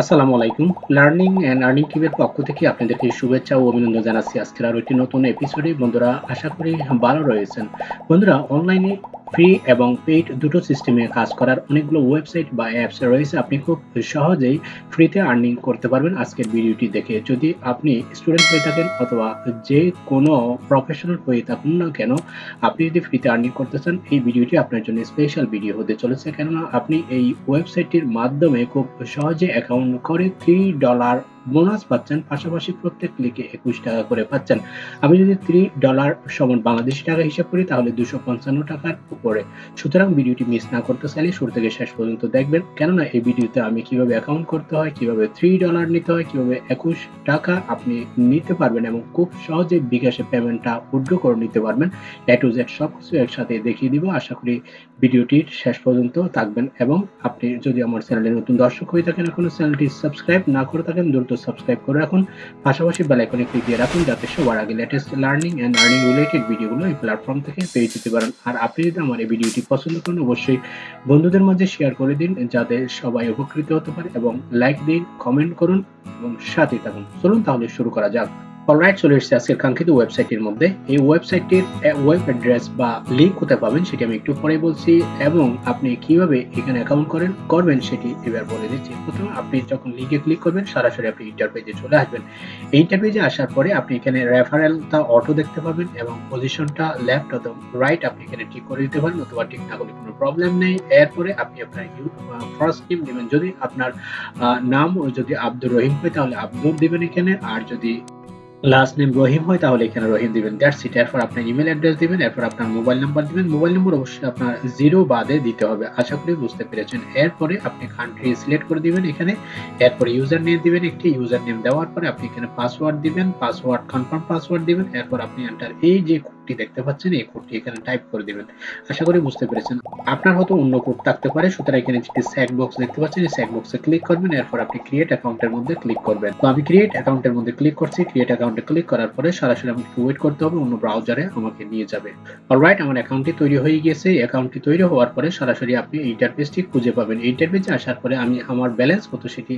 আসসালামু আলাইকুম। Learning and earning টিমের পক্ষ থেকে আপনাদেরকে শুভেচ্ছা ও অভিনন্দন জানাচ্ছি। আজকের আরও একটি নতুন এপিসোডে বন্ধুরা, আশা করি ভালো রয়েছেন। বন্ধুরা অনলাইনে ফ্রি এবং পেইড দুটো সিস্টেমে কাজ করার অনেকগুলো ওয়েবসাইট বা অ্যাপস রয়েছে। আপনি খুব সহজেই ফ্রিতে আর্নিং করতে পারবেন আজকের ভিডিওটি দেখে। যদি আপনি স্টুডেন্ট হয়ে থাকেন অথবা যে কোনো প্রফেশনাল হয়ে থাকুন না কেন, আপনি যদি ফ্রিতে আর্নিং করতে চান, এই ভিডিওটি আপনার জন্য স্পেশাল ভিডিও হতে চলেছে। কেননা, আপনি এই ওয়েবসাইটটির মাধ্যমে খুব সহজে অ্যাকাউন্ট করে থ্রি ডলার বোনাস পাচ্ছেন, পাশাপাশি প্রত্যেক ক্লিকে একুশ টাকা করে পাচ্ছেন। আমি যদি থ্রি ডলার সমান বাংলাদেশি টাকা হিসাব করি, তাহলে দুশো পঞ্চান্ন টাকার উপরে। সুতরাং ভিডিওটি মিস না করতে চাইলে শুরু থেকে শেষ পর্যন্ত দেখবেন। কেননা এই ভিডিওতে আমি কীভাবে অ্যাকাউন্ট করতে হয়, কীভাবে থ্রি ডলার নিতে হয়, কীভাবে একুশ টাকা আপনি নিতে পারবেন এবং খুব সহজে বিকাশে পেমেন্টটা উইথড্র করে নিতে পারবেন। এ টু জেড সব কিছু একসাথে দেখিয়ে দিব। আশা করি ভিডিওটির শেষ পর্যন্ত থাকবেন। এবং আপনি যদি আমার চ্যানেলে নতুন দর্শক হয়ে থাকেন, এখনও চ্যানেলটি সাবস্ক্রাইব না করে থাকেন, দ্রুত সাবস্ক্রাইব করে রাখুন। পাশাপাশি বেলাইকনে ক্লিক দিয়ে রাখুন যাতে সবার আগে latest learning and earning related ভিডিওগুলো এই প্ল্যাটফর্ম থেকে পেয়ে যেতে পারেন। আর আপনি যদি আমার এই ভিডিওটি পছন্দ করেন, অবশ্যই বন্ধুদের মাঝে শেয়ার করে দিন যাতে সবাই উপকৃত হতে পারে এবং লাইক দিন কমেন্ট করুন এবং সাথে থাকুন। চলুন তাহলে শুরু করা যাক। অলরাইট চলে এসেছে আজকের কাঙ্ক্ষিত ওয়েবসাইটের মধ্যে। এই ওয়েবসাইটটির ওয়েব অ্যাড্রেস বা লিঙ্ক কোথায় পাবেন সেটি আমি একটু পরে বলছি এবং আপনি কীভাবে এখানে অ্যাকাউন্ট করেন করবেন সেটি এবার বলে দিচ্ছি। প্রথমে আপনি যখন লিঙ্কে ক্লিক করবেন, সরাসরি আপনি ইন্টারপেজে চলে আসবেন। এই ইন্টারপেজে আসার পরে আপনি এখানে রেফারেলটা অটো দেখতে পাবেন এবং পজিশনটা লেফট অথবা রাইট আপনি এখানে ঠিক করে দিতে পারেন, অথবা ঠিক না করলে কোনো প্রবলেম নেই। এরপরে আপনি আপনার ফার্স্ট নেম দিবেন। যদি আপনার নাম যদি আব্দুর রহিম হয়, তাহলে আব্দুর দেবেন এখানে। আর যদি লাস্ট নেম রহিম হয়, তাহলে এখানে রহিম দিবেন। দ্যাটস ইট এরপর আপনার ইমেল অ্যাড্রেস দিবেন, এরপর আপনার মোবাইল নাম্বার দিবেন। মোবাইল নম্বর অবশ্যই আপনার জিরো বাদে দিতে হবে। আশা করি বুঝতে পেরেছেন। এরপরে আপনি কান্ট্রি সিলেক্ট করে দিবেন এখানে। এরপর ইউজার নেম দিবেন একটি। ইউজার নেম দেওয়ার পরে আপনি এখানে পাসওয়ার্ড দিবেন। পাসওয়ার্ড কনফার্ম পাসওয়ার্ড দিবেন। এরপর আপনি এন্টার এই যে কোডটি দেখতে পাচ্ছেন, এই কোডটি এখানে টাইপ করে দিবেন। আশা করি বুঝতে পেরেছেন। আপনার হয়তো অন্য কোড থাকতে পারে, সুতরাং এখানে যেটি স্যাক বক্স দেখতে পাচ্ছেন, এই স্যাক বক্সে ক্লিক করবেন, এরপর আপনি ক্রিয়েট অ্যাকাউন্টের মধ্যে ক্লিক করবেন। তো আমি ক্রিয়েট অ্যাকাউন্টের মধ্যে ক্লিক করছি ক্রিয়েট অ্যাকাউন্টে ক্লিক করার পরে সরাসরি আমাকে ওয়েট করতে হবে, অন্য ব্রাউজারে আমাকে নিয়ে যাবে। অলরাইট আমার অ্যাকাউন্টটি তৈরি হয়ে গিয়েছে অ্যাকাউন্টটি তৈরি হওয়ার পরে সরাসরি আপনি ইন্টারফেসটি খুঁজে পাবেন। ইন্টারফেসে আসার পরে আমি আমার ব্যালেন্স কত সেটি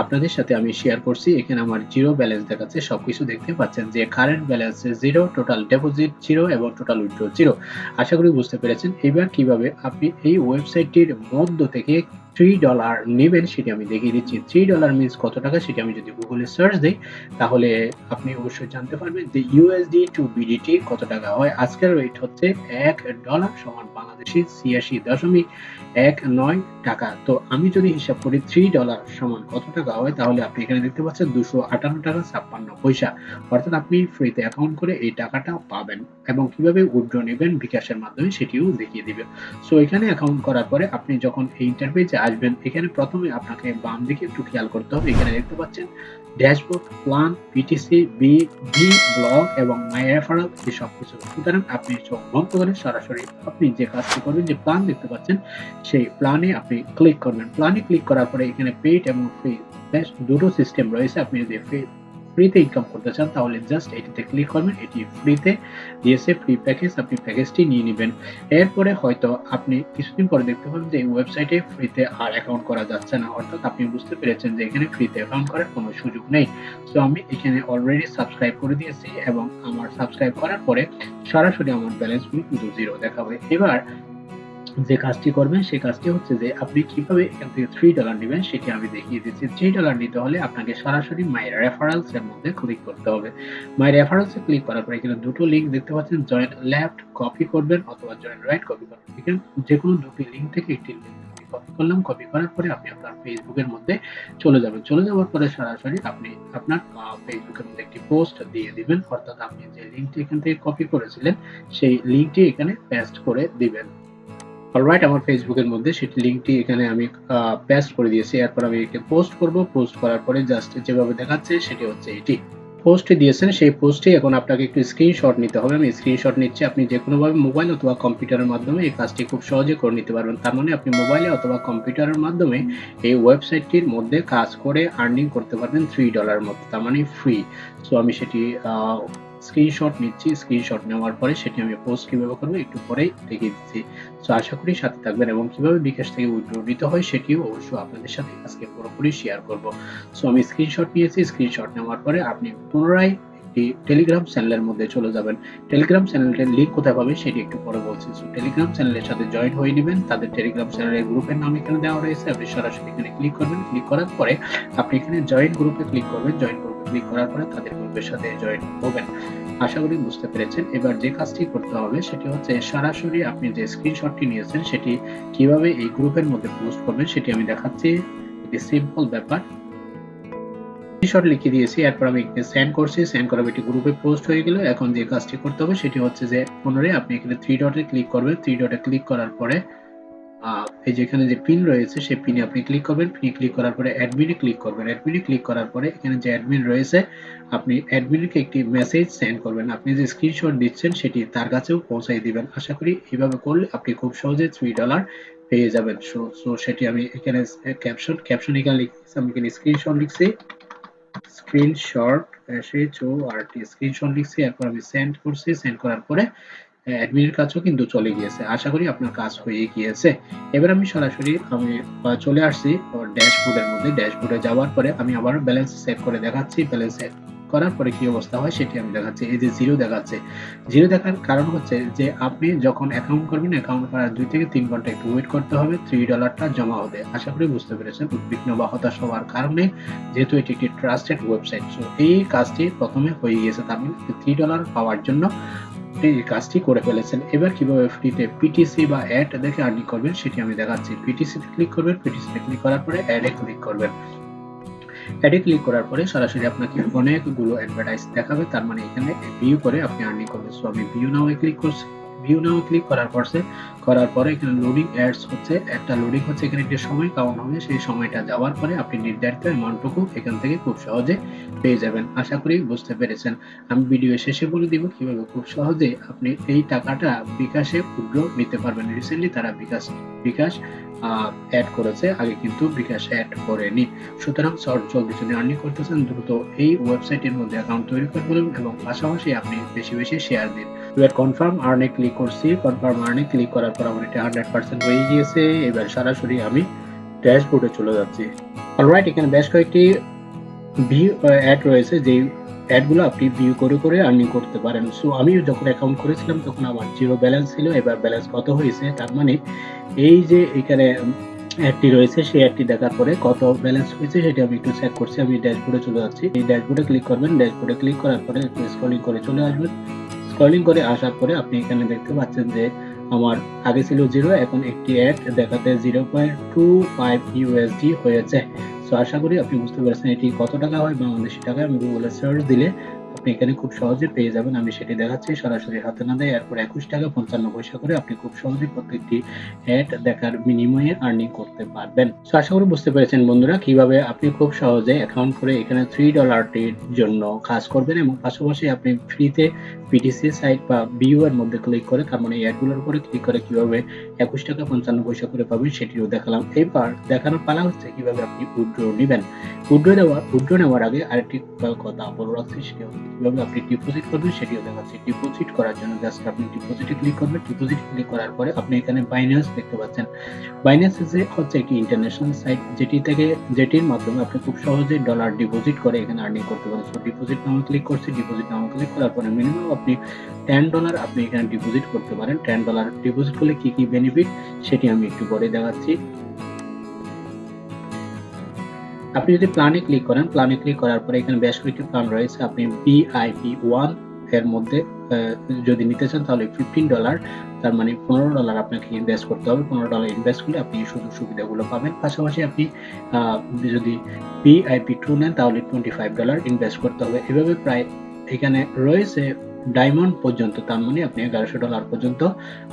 আপনাদের সাথে আমি শেয়ার করছি। এখানে আমার জিরো ব্যালেন্স দেখাচ্ছে, সবকিছু দেখতে পাচ্ছেন যে current balance zero total deposit zero এবং টোটাল উইথড্র জিরো আশা করি বুঝতে পেরেছেন। এবার কীভাবে আপনি এই ওয়েবসাইটটির মধ্য থেকে থ্রি ডলার নেবেন, সেটি আমি দেখিয়ে দিচ্ছি। থ্রি ডলার মিনস কত টাকা? সেটি আমি যদি গুগলে সার্চ দিই, তাহলে আপনি অবশ্যই জানতে পারবেন যে ইউএসডি টু বিডিটি কত টাকা হয়। আজকের রেট হচ্ছে এক ডলার সমান বাংলাদেশি ছিয়াশি দশমিক এক নয় টাকা। তো আমি যদি হিসাব করি থ্রি ডলার সমান কত টাকা হয়, তাহলে আপনি এখানে দেখতে পাচ্ছেন দুশো আটান্ন টাকা ছাপ্পান্ন পয়সা। অর্থাৎ আপনি ফ্রিতে অ্যাকাউন্ট করে এই টাকাটা পাবেন এবং কীভাবে উইথড্র নেবেন বিকাশের মাধ্যমে সেটিও দেখিয়ে দিবে। সো এখানে অ্যাকাউন্ট করার পরে আপনি যখন এই ইন্টারভিউতে আসবেন। এখানে প্রথমে আপনাকে বাম দিকে একটু খেয়াল করতে হবে। এখানে দেখতে পাচ্ছেন, dashboard plan PTC B B, blog এবং মাই রেফারাল এই সব কিছু। সুতরাং আপনি চোখ বন্ধ করে সরাসরি আপনি যে কাজটি করবেন, যে প্লান দেখতে পাচ্ছেন, সেই প্ল্যানে আপনি ক্লিক করবেন। প্ল্যানে ক্লিক করার পরে এখানে পেইড এবং ফ্রি বেশ দুটো সিস্টেম রয়েছে। আপনি যদি ফ্রিতে ইনকাম করতে চান, তাহলে জাস্ট এটিতে ক্লিক করবেন, এটি ফ্রিতে দিয়েছে ফ্রি প্যাকেজ আপনি প্যাকেজটি নিয়ে নেবেন। এরপরে হয়তো আপনি কিছুদিন পরে দেখতে পাবেন যে এই ওয়েবসাইটে ফ্রিতে আর অ্যাকাউন্ট করা যাচ্ছে না। অর্থাৎ আপনি বুঝতে পেরেছেন যে এখানে ফ্রিতে অ্যাকাউন্ট করার কোনো সুযোগ নেই। সো আমি এখানে অলরেডি সাবস্ক্রাইব করে দিয়েছি এবং আমার সাবস্ক্রাইব করার পরে সরাসরি আমার ব্যালেন্সগুলো কিন্তু জিরো দেখাবে। এবার যে কাজটি করবেন, সেই কাজটি হচ্ছে যে আপনি কীভাবে এখান থেকে থ্রি ডলার নেবেন সেটি আমি দেখিয়ে দিচ্ছি। থ্রি ডলার নিতে হলে আপনাকে সরাসরি মাই রেফারেলস এর মধ্যে ক্লিক করতে হবে। মাই রেফারেলস এ ক্লিক করার পরে এখানে দুটো লিঙ্ক দেখতে পাচ্ছেন জয়েন্ট লেফট কপি করবেন অথবা জয়েন্ট রাইট কপি করবেন। এখানে যে কোনো দুটি লিঙ্ক থেকে একটি লিঙ্ক কপি করলাম কপি করার পরে আপনি আপনার ফেসবুকের মধ্যে চলে যাবেন। চলে যাওয়ার পরে সরাসরি আপনি আপনার ফেসবুকের মধ্যে একটি পোস্ট দিয়ে দিবেন। অর্থাৎ আপনি যে লিঙ্কটি এখান থেকে কপি করেছিলেন, সেই লিঙ্কটি এখানে পেস্ট করে দিবেন। অলরাইট আমার ফেসবুকের মধ্যে সেটি লিঙ্কটি এখানে আমি পেস্ট করে দিয়েছি। এরপর আমি একে পোস্ট করব। পোস্ট করার পরে জাস্ট যেভাবে দেখাচ্ছে সেটি হচ্ছে এটি। পোস্টে দিয়েছেন, সেই পোস্টে এখন আপনাকে একটু স্ক্রিনশট নিতে হবে। আমি স্ক্রিনশট নিচ্ছি, আপনি যে কোনোভাবে মোবাইল অথবা কম্পিউটারের মাধ্যমে এই কাজটি খুব সহজে করে নিতে পারবেন। তার মানে আপনি মোবাইলে অথবা কম্পিউটারের মাধ্যমে এই ওয়েবসাইটটির মধ্যে কাজ করে আর্নিং করতে পারবেন থ্রি ডলার মতো। তার মানে ফ্রি সো আমি সেটি স্ক্রিনশট নিচ্ছি স্ক্রিনশট নেওয়ার পরে সেটি আমি পোস্ট কীভাবে করব একটু পরেই দেখিয়ে দিচ্ছি। সো আশা করি সাথে থাকবেন এবং কীভাবে বিকাশ থেকে উইথড্র নিতে হয় সেটিও অবশ্যই আপনাদের সাথে আজকে পুরোপুরি শেয়ার করব। সো আমি স্ক্রিনশট নিয়েছি স্ক্রিনশট নেওয়ার পরে আপনি পুনরায় একটি টেলিগ্রাম চ্যানেলের মধ্যে চলে যাবেন। টেলিগ্রাম চ্যানেলটির লিঙ্ক কোথায় পাবেন সেটি একটু পরে বলছি। সো টেলিগ্রাম চ্যানেলের সাথে জয়েন হয়ে নেবেন। তাদের টেলিগ্রাম চ্যানেলের গ্রুপের নাম এখানে দেওয়া রয়েছে। আপনি সরাসরি এখানে ক্লিক করবেন। ক্লিক করার পরে আপনি এখানে জয়েন গ্রুপে ক্লিক করবেন। জয়েন ক্লিক করার পরে তাদের গ্রুপের সাথে জয়েন হবেন। আশা করি বুঝতে পেরেছেন। এবার যে কাজটি করতে হবে, সেটি হচ্ছে সরাসরি আপনি যে স্ক্রিনশটটি নিয়েছেন, সেটি কীভাবে এই গ্রুপের মধ্যে পোস্ট করবেন, সেটি আমি দেখাচ্ছি। এটি সিম্পল ব্যাপার। স্ক্রিনশট লিখে দিয়েছি, এরপর আমি এখানে সেন্ড করছি। সেন্ড করার একটি গ্রুপে পোস্ট হয়ে গেল। এখন যে কাজটি করতে হবে, সেটি হচ্ছে যে পুনরায় আপনি এখানে থ্রি ডটে ক্লিক করবেন। থ্রি ডটে ক্লিক করার পরে এই যে এখানে যে পিন রয়েছে, সেই পিনে আপনি ক্লিক করবেন। পিনে ক্লিক করার পরে অ্যাডমিনে ক্লিক করবেন। অ্যাডমিনে ক্লিক করার পরে এখানে যে অ্যাডমিন রয়েছে, আপনি অ্যাডমিনকে একটি মেসেজ সেন্ড করবেন। আপনি যে স্ক্রিনশট দিচ্ছেন, সেটি তার কাছেও পৌঁছাই দিবেন। আশা করি এইভাবে করলে আপনি খুব সহজে থ্রি ডলার পেয়ে যাবেন। সো সো সেটি আমি এখানে ক্যাপশন ক্যাপশন এখানে লিখছি। আমি এখানে স্ক্রিনশট লিখছি। Screenshot S H O R T screenshot লিখছি। এরপর আমি সেন্ড করছি। সেন্ড করার পরে অ্যাডমিনের কাছেও কিন্তু চলে গিয়েছে। আশা করি আপনার কাজ হয়ে গিয়েছে। এবার আমি সরাসরি আমি চলে আসছি ড্যাশবোর্ডের মধ্যে। ড্যাশবোর্ডে যাওয়ার পরে আমি আবার ব্যালেন্স সেভ করে দেখাচ্ছি। ব্যালেন্স সেভ করার পরে কি অবস্থা হয় সেটি আমি দেখাচ্ছি। এই যে জিরো দেখাচ্ছে। জিরো দেখার কারণ হচ্ছে যে আপনি যখন অ্যাকাউন্ট করবেন অ্যাকাউন্ট করার দুই থেকে তিন ঘণ্টা একটু ওয়েট করতে হবে। থ্রি ডলারটা জমা হবে। আশা করি বুঝতে পেরেছেন। উদ্বিগ্ন বা হতাশ হওয়ার কারণে যেহেতু এটি একটি ট্রাস্টেড ওয়েবসাইট সো এই কাজটি প্রথমে হয়ে গিয়েছে তার মানে থ্রি ডলার পাওয়ার জন্য। আপনি এই কাজটি করে ফেলেছেন। এবার কীভাবে ফ্রিতে পিটিসি বা অ্যাড দেখে আর্নিং করবেন সেটি আমি দেখাচ্ছি। পিটিসিতে ক্লিক করবেন পিটিসিতে ক্লিক করার পরে অ্যাডে ক্লিক করবেন। অ্যাডে ক্লিক করার পরে সরাসরি আপনাকে অনেকগুলো অ্যাডভার্টাইজ দেখাবে। তার মানে এখানে ভিউ করে আপনি আর্নিং করবেন। সো আমি ভিউ নাও ক্লিক করছি। ভিউ নাও ক্লিক করার পরসে করার পরে এখানে লোডিং অ্যাডস হচ্ছে, একটা লোডিং হচ্ছে, এখানে একটা সময় কাউন্ট হবে, সেই সময়টা যাওয়ার পরে আপনি নির্ধারিত অ্যামাউন্টটুকু এখান থেকে খুব সহজে পেয়ে যাবেন। আশা করি বুঝতে পেরেছেন। আমি ভিডিও শেষে বলে দিব কীভাবে খুব সহজে আপনি এই টাকাটা বিকাশে ক্ষুদ্র নিতে পারবেন। রিসেন্টলি তারা বিকাশ বিকাশ অ্যাড করেছে, আগে কিন্তু বিকাশ অ্যাড করেনি। সুতরাং শর্ট জলদি যদি আর্নিং করতেছেন, দ্রুত এই ওয়েবসাইটের মধ্যে অ্যাকাউন্ট তৈরি করে ফেলুন এবং পাশাপাশি আপনি বেশি বেশি শেয়ার দিন। এবার কনফার্ম আর্নে ক্লিক করছি কনফার্ম আর্নে ক্লিক করার পর আমার এটা হান্ড্রেড পার্সেন্ট হয়ে গিয়েছে, এবার সরাসরি আমি ড্যাশবোর্ডে চলে যাচ্ছি। অলরাইট এখানে বেশ কয়েকটি ভিউ অ্যাড রয়েছে, যেই অ্যাডগুলো আপনি ভিউ করে করে আর্নিং করতে পারেন। সো আমি যখন অ্যাকাউন্ট করেছিলাম, তখন আমার জিরো ব্যালেন্স ছিল, এবার ব্যালেন্স কত হয়েছে, তার মানে এই যে এখানে অ্যাডটি রয়েছে, সেই অ্যাডটি দেখার পরে কত ব্যালেন্স হয়েছে, সেটা আমি একটু চেক করছি, আমি ড্যাশবোর্ডে চলে যাচ্ছি। এই ড্যাশবোর্ডে ক্লিক করবেন ড্যাশবোর্ডে ক্লিক করার পরে স্ক্রলিং করে চলে আসবেন। স্ক্রলিং করে আসার পরে আপনি এখানে দেখতে পাচ্ছেন যে আমার আগে ছিল জিরো এখন একটি এক, দেখাতে zero point two five USD হয়েছে। সো আশা করি আপনি বুঝতে পারছেন এটি কত টাকা হয়, বাংলাদেশি টাকায়। আমি গুগলে সার্চ দিলে আপনি এখানে খুব সহজে পেয়ে যাবেন। আমি সেটি দেখাচ্ছি, সরাসরি হাতে না দেয় এরপর একুশ টাকা পঞ্চান্ন পয়সা করে আপনি খুব সহজে প্রত্যেকটি অ্যাড দেখার বিনিময়ে আর্নিং করতে পারবেন। তো আশা করি বুঝতে পেরেছেন বন্ধুরা কীভাবে আপনি খুব সহজে অ্যাকাউন্ট করে এখানে থ্রি ডলারটির জন্য কাজ করবেন এবং পাশাপাশি আপনি ফ্রিতে পিটিসি সাইট বা বিউ এর মধ্যে ক্লিক করে, তার মানে অ্যাডগুলোর উপরে ক্লিক করে কীভাবে একুশ টাকা পঞ্চান্ন পয়সা করে পাবেন সেটিও দেখালাম। এবার দেখানোর পালা হচ্ছে কীভাবে আপনি উইড্রো নেবেন। উইড্রো দেওয়ার উইড্রো নেওয়ার আগে আরেকটি কথা বলে রাখছি সেটি কীভাবে আপনি ডিপোজিট করবেন সেটিও দেখাচ্ছি ডিপোজিট করার জন্য জাস্ট আপনি ডিপোজিটে ক্লিক করবেন। ডিপোজিট ক্লিক করার পরে আপনি এখানে বাইন্যান্স দেখতে পাচ্ছেন। বাইন্যান্স হচ্ছে একটি ইন্টারন্যাশনাল সাইট যেটি থেকে, যেটির মাধ্যমে আপনি খুব সহজে ডলার ডিপোজিট করে এখানে আর্নিং করতে পারেন। সো ডিপোজিট নামে ক্লিক করছি ডিপোজিট নামে ক্লিক করার পরে মিনিমাম আপনি টেন ডলার আপনি এখানে ডিপোজিট করতে পারেন। টেন ডলার ডিপোজিট করলে কি কি বেনিফিট সেটি আমি একটু পরে দেখাচ্ছি। আপনি যদি প্ল্যানে ক্লিক করেন প্ল্যানে ক্লিক করার পরে এখানে বেশ কয়েকটি প্ল্যান রয়েছে। আপনি বিআইপি ওয়ানের মধ্যে যদি নিতে চান তাহলে ফিফটিন ডলার তার মানে পনেরো ডলার আপনাকে ইনভেস্ট করতে হবে। পনেরো ডলার ইনভেস্ট করলে আপনি সুযোগ সুবিধাগুলো পাবেন। পাশাপাশি আপনি যদি বিআইপি টু নেন তাহলে টোয়েন্টি ফাইভ ডলার ইনভেস্ট করতে হবে। এভাবে প্রায় এখানে রয়েছে ডায়মন্ড পর্যন্ত, তার মানে আপনি এগারোশো ডলার পর্যন্ত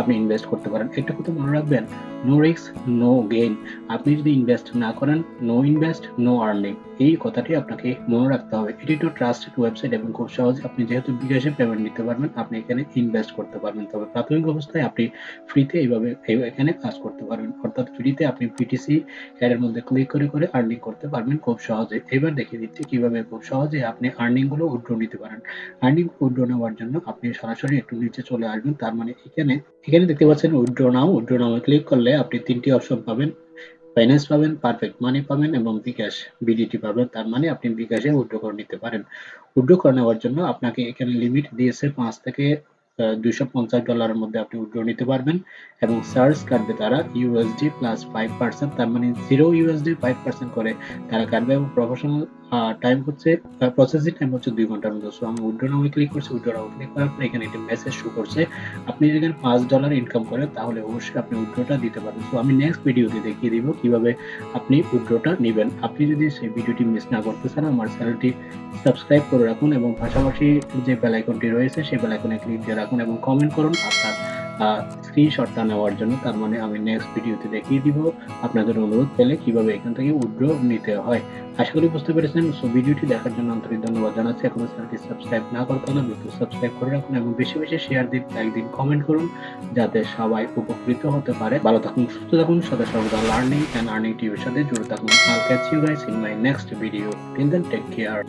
আপনি ইনভেস্ট করতে পারেন। একটা কথা মনে রাখবেন নো রিস্ক নো গেইন আপনি যদি ইনভেস্ট না করেন নো ইনভেস্ট নো আর্নিং এই কথাটি আপনাকে মনে রাখতে হবে। এটি তো ট্রাস্টেড ওয়েবসাইট এবং খুব সহজে। আপনি যেহেতু বিকাশে পেমেন্ট নিতে পারবেন, আপনি এখানে ইনভেস্ট করতে পারবেন। তবে প্রাথমিক অবস্থায় আপনি ফ্রিতে এইভাবে এখানে কাজ করতে পারবেন। অর্থাৎ ফ্রিতে আপনি পিটিসি এর মধ্যে ক্লিক করে করে আর্নিং করতে পারবেন খুব সহজে। এবার দেখিয়ে দিচ্ছি কীভাবে খুব সহজে আপনি আর্নিংগুলো উইথড্র নিতে পারেন। আর্নিং উইথড্র নেওয়ার জন্য আপনি সরাসরি একটু নিচে চলে আসবেন। তার মানে এখানে এখানে দেখতে পাচ্ছেন withdraw now withdraw now click করলে আপনি তিনটি অপশন পাবেন। ফাইন্যান্স পাবেন পারফেক্ট মানি পাবেন এবং বিকাশ বিডিটি পাবেন। তার মানে আপনি বিকাশে উইথড্র করে নিতে পারেন। উইথড্র করে নেওয়ার জন্য আপনাকে এখানে লিমিট দিয়েছে পাঁচ থেকে দুইশো পঞ্চাশ ডলারের মধ্যে আপনি উইথড্র নিতে পারবেন এবং চার্জ কাটবে তারা ইউএসডি প্লাস ফাইভ পার্সেন্ট তার মানে জিরো ইউএসডি ফাইভ পার্সেন্ট করে তারা কাটবে এবং প্রফেশনাল টাইম হচ্ছে প্রসেসিং টাইম হচ্ছে দুই ঘণ্টার মতো। সো আমি উইথড্র নামে ক্লিক করছি উইথড্র নামে ক্লিক করার পর এখানে একটি মেসেজ শো করছে। আপনি যদি এখানে পাঁচ ডলার ইনকাম করেন, তাহলে অবশ্যই আপনি উইথড্রটা দিতে পারবেন। সো আমি নেক্সট ভিডিওতে দেখিয়ে দিব কীভাবে আপনি উইথড্রটা নেবেন। আপনি যদি সেই ভিডিওটি মিস না করতে চান, আমার চ্যানেলটি সাবস্ক্রাইব করে রাখুন এবং পাশাপাশি যে বেল আইকনটি রয়েছে, সেই বেল আইকনে ক্লিক দিয়ে রাখুন এবং কমেন্ট করুন আপনার স্ক্রিনশটটা নেওয়ার জন্য, তার মানে আমি নেক্সট ভিডিওতে দেখিয়ে দিব আপনাদের অনুরোধ পেলে কীভাবে এখান থেকে উইথড্র নিতে হয়। আশা করি বুঝতে পেরেছেন। সো ভিডিওটি দেখার জন্য আন্তরিক ধন্যবাদ জানাচ্ছি। এখনও চ্যানেলটি সাবস্ক্রাইব না করতে হলে দ্রুত সাবস্ক্রাইব করে রাখুন এবং বেশি বেশি শেয়ার দিন লাইক দিন কমেন্ট করুন যাতে সবাই উপকৃত হতে পারে। ভালো থাকুন, সুস্থ থাকুন, সদা সর্বদা লার্নিং অ্যান্ড আর্নিং টিভির সাথে জুড়ে থাকুন। I'll catch you guys in my next video till then take care